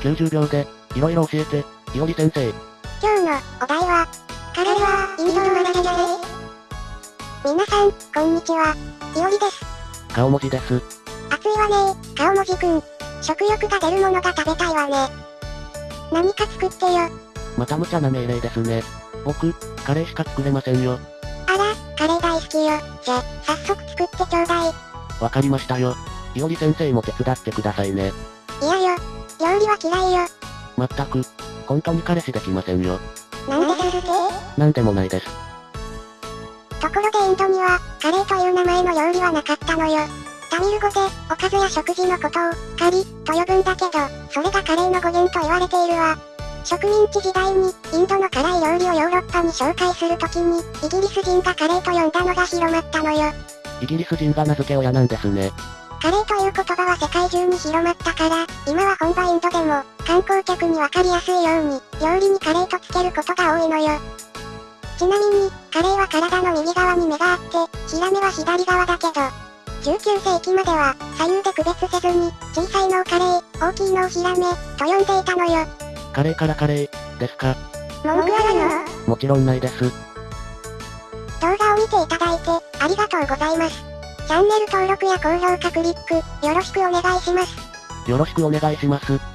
90秒で、いろいろ教えて、いおり先生。今日のお題は、カレーはインドのマナじゃない皆さん、こんにちは。いおりです。顔文字です。暑いわね顔文字くん。食欲が出るものが食べたいわね。何か作ってよ。また無茶な命令ですね。僕、カレーしか作れませんよ。あら、カレー大好きよ。じゃ、早速作ってちょうだい。わかりましたよ。いおり先生も手伝ってくださいね。は嫌いよ。まったく、本当に彼氏できませんよ。なんでですって？なんでもないです。ところでインドには、カレーという名前の料理はなかったのよ。タミル語で、おかずや食事のことを、カリ、と呼ぶんだけど、それがカレーの語源と言われているわ。植民地時代に、インドの辛い料理をヨーロッパに紹介するときに、イギリス人がカレーと呼んだのが広まったのよ。イギリス人が名付け親なんですね。カレーという言葉は世界中に広まったから、今は本場観光客にわかりやすいように、料理にカレーとつけることが多いのよ。ちなみに、カレーは体の右側に目があって、ヒラメは左側だけど、19世紀までは、左右で区別せずに、小さいのをカレー、大きいのをヒラメ、と呼んでいたのよ。カレーからカレー、ですか？文句あるの？もちろんないです。動画を見ていただいて、ありがとうございます。チャンネル登録や高評価クリック、よろしくお願いします。よろしくお願いします。